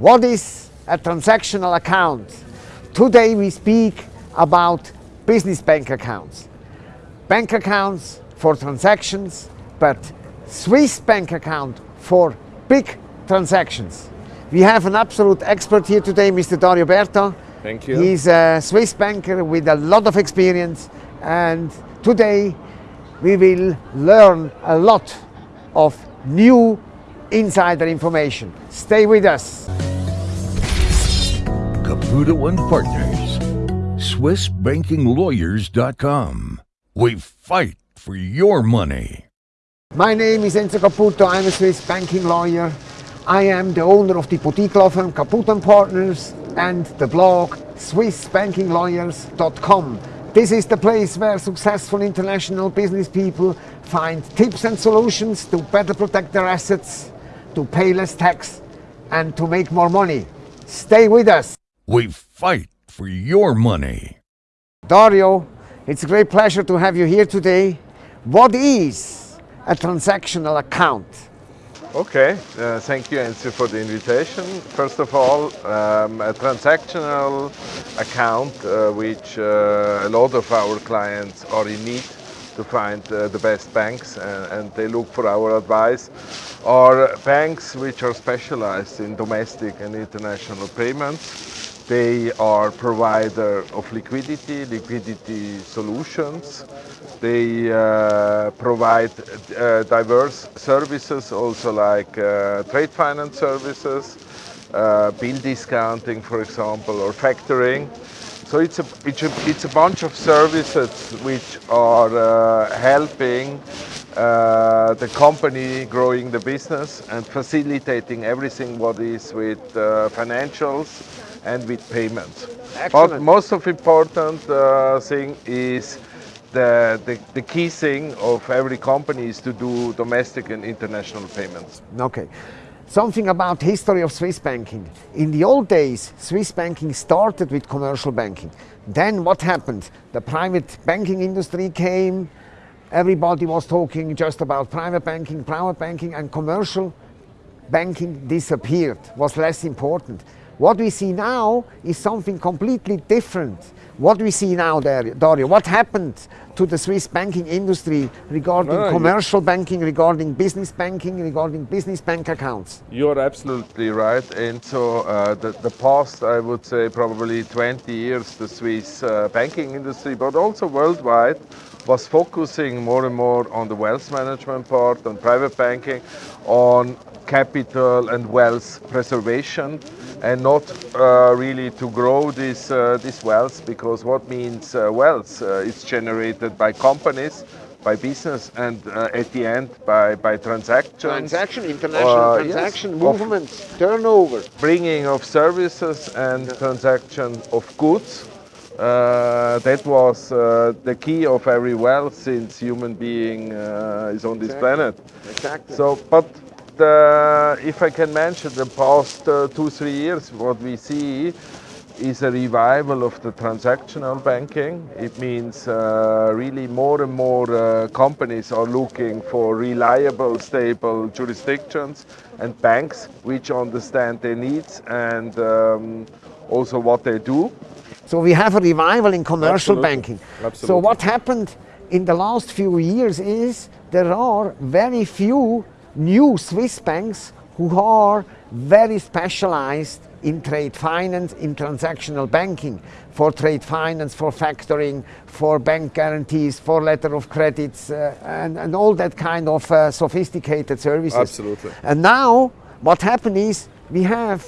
What is a transactional account? Today we speak about business bank accounts. Bank accounts for transactions, but Swiss bank account for big transactions. We have an absolute expert here today, Mr. Dario Berta. Thank you. He's a Swiss banker with a lot of experience and today we will learn a lot of new insider information. Stay with us. Caputo and Partners. SwissBankingLawyers.com. We fight for your money. My name is Enzo Caputo. I'm a Swiss banking lawyer. I am the owner of the boutique law firm Caputo and Partners and the blog SwissBankingLawyers.com. This is the place where successful international business people find tips and solutions to better protect their assets, to pay less tax, and to make more money. Stay with us. We fight for your money. Dario, it's a great pleasure to have you here today. What is a transactional account? Okay, uh, thank you Enzo for the invitation. First of all, um, a transactional account uh, which uh, a lot of our clients are in need to find uh, the best banks and, and, they look for our advice are banks which are specialized in domestic and international payments they are provider of liquidity, liquidity solutions. They uh, provide uh, diverse services also like uh, trade finance services, uh, bill discounting for example or factoring. So it's a, it's a, it's a bunch of services which are uh, helping uh, the company growing the business and facilitating everything what is with uh, financials and with payments. Excellent. But most of important uh, thing is the, the, the, key thing of every company is to do domestic and international payments. Okay. Something about history of Swiss banking. In the old days, Swiss banking started with commercial banking. Then what happened? The private banking industry came, everybody was talking just about private banking, private banking and commercial banking disappeared, was less important. What we see now is something completely different. What we see now, Dario, what happened to the Swiss banking industry regarding no, commercial banking, regarding business banking, regarding business bank accounts? You're absolutely right. And so uh, the, the, past, I would say, probably 20 years, the Swiss uh, banking industry, but also worldwide, was focusing more and more on the wealth management part, on private banking, on capital and wealth preservation and not uh, really to grow this, uh, this wealth because what means uh, wealth uh, is generated by companies by business and uh, at the end by, by transactions. Transaction, international transaction, yes, movement, turnover. Bringing of services and transaction of goods. Uh, that was uh, the key of every wealth since human being uh, is on this planet. Exactly. So, but uh, if I can mention the past uh, two, three years, what we see is a revival of the transactional banking. It means uh, really more and more uh, companies are looking for reliable, stable jurisdictions and banks which understand their needs and um, also what they do. So we have a revival in commercial Absolutely. banking. Absolutely. So what happened in the last few years is there are very few new Swiss banks who are very specialized in trade finance, in transactional banking, for trade finance, for factoring, for bank guarantees, for letter of credits, uh, and, and all that kind of uh, sophisticated services. Absolutely. And now, what happened is, we have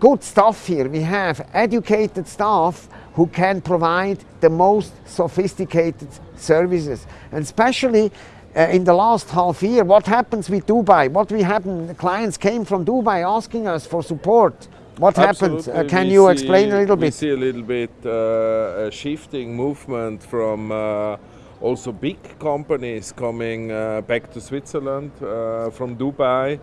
good staff here. We have educated staff who can provide the most sophisticated services. And especially in the last half year, what happens with Dubai? What we happen, the clients came from Dubai asking us for support. What happens? Uh, can we you see, explain a little bit? We see a little bit uh, a shifting movement from uh, also big companies coming uh, back to Switzerland uh, from Dubai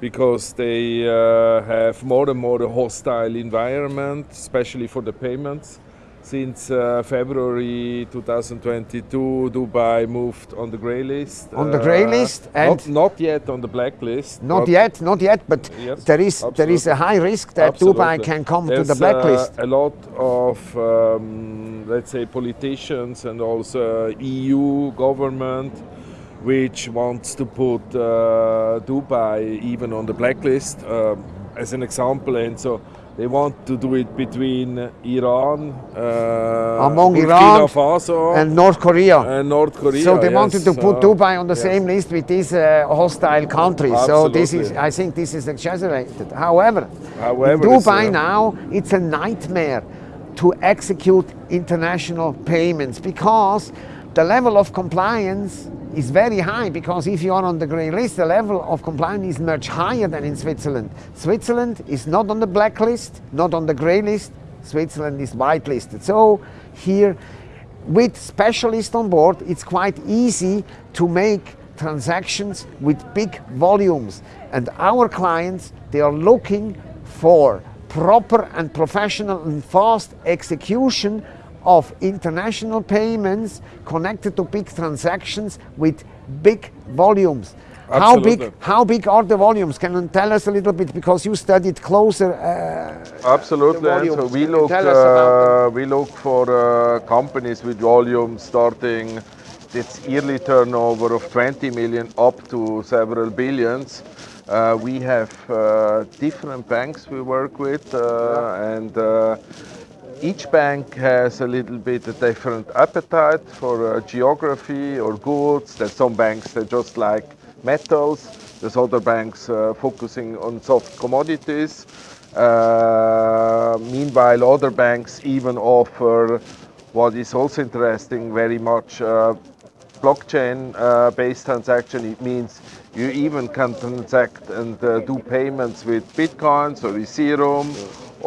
because they have more and more a hostile environment, especially for the payments since uh, February 2022, Dubai moved on the grey list. On the grey Uh, list not, and- not yet on the blacklist. Not yet, not yet, but Yes, there is there is a high risk that Dubai can come There's, to the blacklist. Uh, a lot of, um, let's say, politicians and also EU government, which wants to put uh, Dubai even on the blacklist, um, as an example. And so they want to do it between Iran, uh, Among Burkina Iran Faso, and North Korea. and North Korea. so they yes. wanted to put Uh, Dubai on the yes. same list with these uh, hostile countries. So this is, I think, this is exaggerated. However, However, it's, Dubai uh, now it's a nightmare to execute international payments because the level of compliance is very high because if you are on the grey list, the level of compliance is much higher than in Switzerland. Switzerland is not on the black list, not on the grey list. Switzerland is whitelisted. So here with specialists on board, it's quite easy to make transactions with big volumes. And our clients, they are looking for proper and professional and fast execution of international payments connected to big transactions with big volumes. How big, how big are the volumes? Can you tell us a little bit because you studied closer? Uh, Absolutely. so we look tell us about uh, we look for uh, companies with volume starting its yearly turnover of 20 million up to several billions. Uh, we have uh, different banks we work with, uh, and uh, each bank has a little bit a different appetite for uh, geography or goods. There's some banks that just like metals. There's other banks uh, focusing on soft commodities. Uh, meanwhile, other banks even offer what is also interesting very much uh, blockchain uh, based transaction. It means you even can transact and uh, do payments with bitcoins or with Ethereum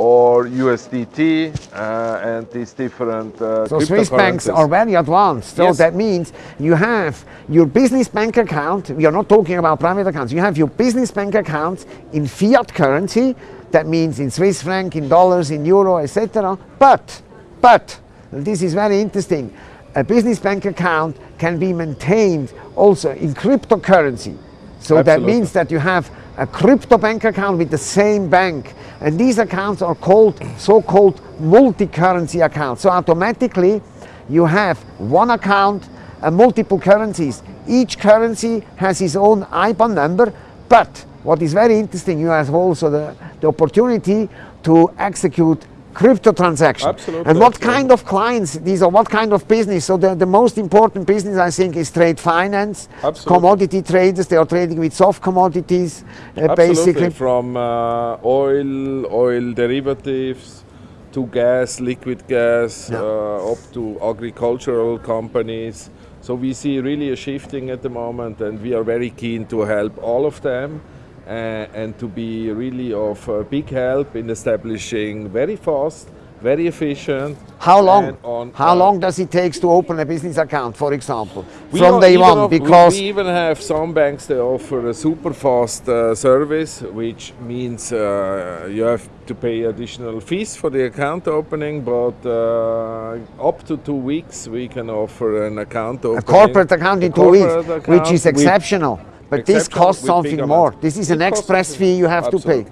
or USDT uh, and these different uh, So Swiss banks are very advanced. So Yes. that means you have your business bank account. We are not talking about private accounts. You have your business bank accounts in fiat currency. That means in Swiss franc, in dollars, in euro, etc. But, but, this is very interesting. A business bank account can be maintained also in cryptocurrency. So that means that you have a crypto bank account with the same bank. And these accounts are called so-called multi-currency accounts. So automatically you have one account and multiple currencies. Each currency has its own IBAN number, but what is very interesting, you have also the, the opportunity to execute crypto transactions. Absolutely, And what absolutely. kind of clients these are, what kind of business? So the, the most important business I think is trade finance, Absolutely. commodity traders, they are trading with soft commodities, uh, basically. from uh, oil, oil derivatives to gas, liquid gas, Yeah. uh, up to agricultural companies. So we see really a shifting at the moment, and we are very keen to help all of them. Uh, and to be really of uh, big help in establishing very fast, very efficient. How long? on, How uh, long does it take to open a business account, for example, from day one? we- Because we, even have some banks that offer a super fast uh, service, which means uh, you have to pay additional fees for the account opening, but uh, up to two weeks we can offer an account a corporate account in two weeks, corporate which is exceptional. But this costs something more. This is an It costs express fee you have to pay.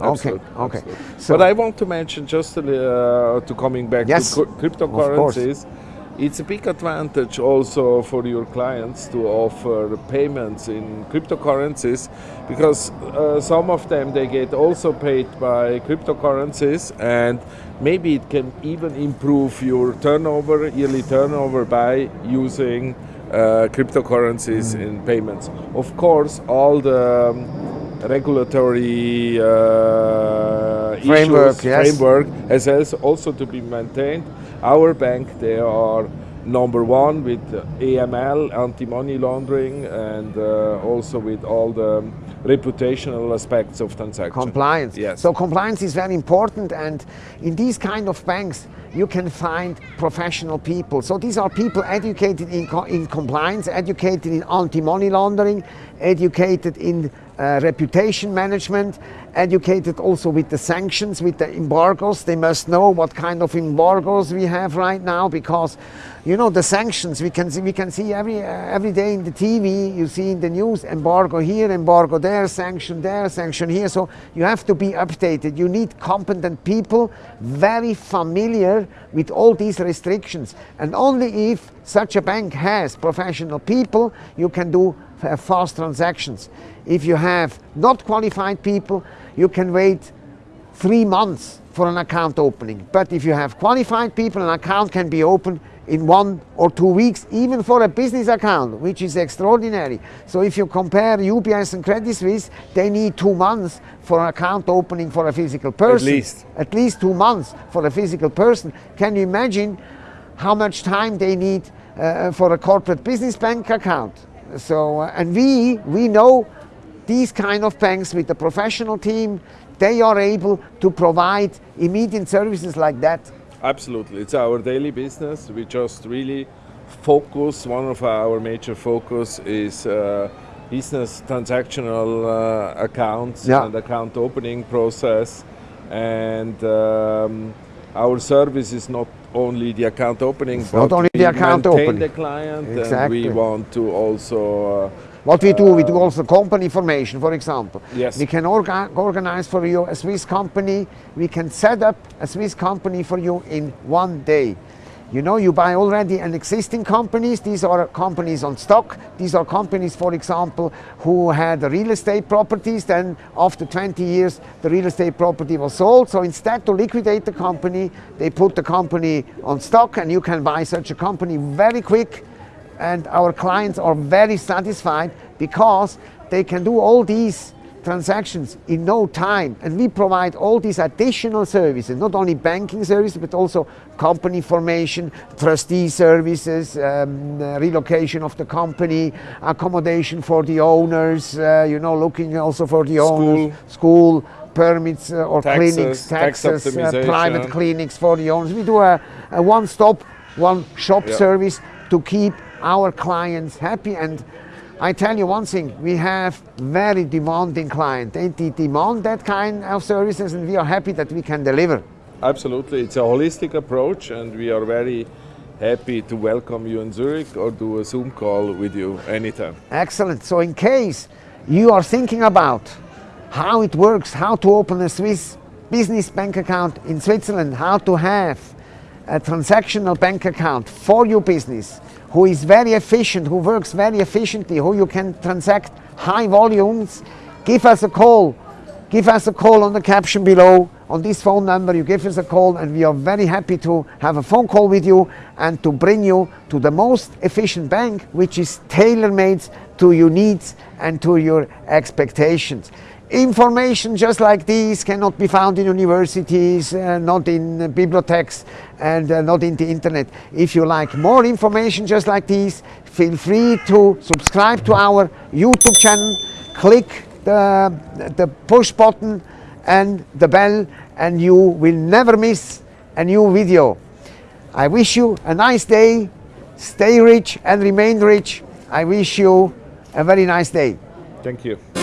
Absolutely. Okay, okay. absolutely. So- but I want to mention just uh, to coming back Yes, to cryp- of course. cryptocurrencies. It's a big advantage also for your clients to offer payments in cryptocurrencies because uh, some of them they get also paid by cryptocurrencies and maybe it can even improve your turnover, yearly turnover by using cryptocurrencies Mm. in payments. Of course, all the um, regulatory uh, Framework, issues, yes. framework has also- also to be maintained. Our bank, they are number one with AML, anti-money laundering, and uh, also with all the reputational aspects of transactions. compliance. Yes. So compliance is very important, and in these kind of banks, you can find professional people. So these are people educated in, co- in compliance, educated in anti-money laundering, educated in uh, reputation management, educated also with the sanctions, with the embargoes. They must know what kind of embargoes we have right now because, you know, the sanctions we can see, we can see every uh, every day in the TV. You see in the news embargo here, embargo there, sanction there, sanction here. So you have to be updated. You need competent people, very familiar with all these restrictions, and only if such a bank has professional people, you can do fast transactions. If you have not qualified people, you can wait three months for an account opening. But if you have qualified people, an account can be opened in one or two weeks, even for a business account, which is extraordinary. So if you compare UBS and Credit Suisse, they need two months for an account opening for a physical person. At least. At least two months for a physical person. Can you imagine how much time they need uh, for a corporate business bank account? So, uh, and we, we know these kind of banks with a professional team, they are able to provide immediate services like that. Absolutely, it's our daily business. We just really focus. One of our major focus is uh, business transactional uh, accounts Yeah. and account opening process, and um, our service is not only the account opening, It's but not only we the account opening. the client, and Exactly. we want to also. Uh, What we do, we do also company formation, for example. Yes. We can orga organize for you a Swiss company. We can set up a Swiss company for you in one day. You know, you buy already an existing companies. These are companies on stock. These are companies, for example, who had real estate properties. Then after 20 years, the real estate property was sold. So instead to liquidate the company, they put the company on stock and you can buy such a company very quick and our clients are very satisfied because they can do all these transactions in no time. And we provide all these additional services not only banking services but also company formation trustee services um, uh, relocation of the company accommodation for the owners uh, you know looking also for the owners school permits uh, or Taxes, clinics tax taxes uh, private clinics for the owners. We do a, a one stop one shop Yeah. service to keep our clients happy and I tell you one thing, we have very demanding clients. They demand that kind of services and we are happy that we can deliver. Absolutely, it's a holistic approach, and we are very happy to welcome you in Zurich or do a Zoom call with you anytime. Excellent. So in case you are thinking about how it works, how to open a Swiss business bank account in Switzerland, how to have a transactional bank account for your business, who is very efficient, who works very efficiently, who you can transact high volumes, give us a call. Give us a call on the caption below. On this phone number, you give us a call, and we are very happy to have a phone call with you and to bring you to the most efficient bank, which is tailor made to your needs and to your expectations. Information just like these cannot be found in universities, uh, not in uh, bibliotheques, and uh, not in the internet. If you like more information just like these, feel free to subscribe to our YouTube channel, click the, the push button and the bell, and you will never miss a new video. I wish you a nice day, stay rich and remain rich. I wish you a very nice day. Thank you.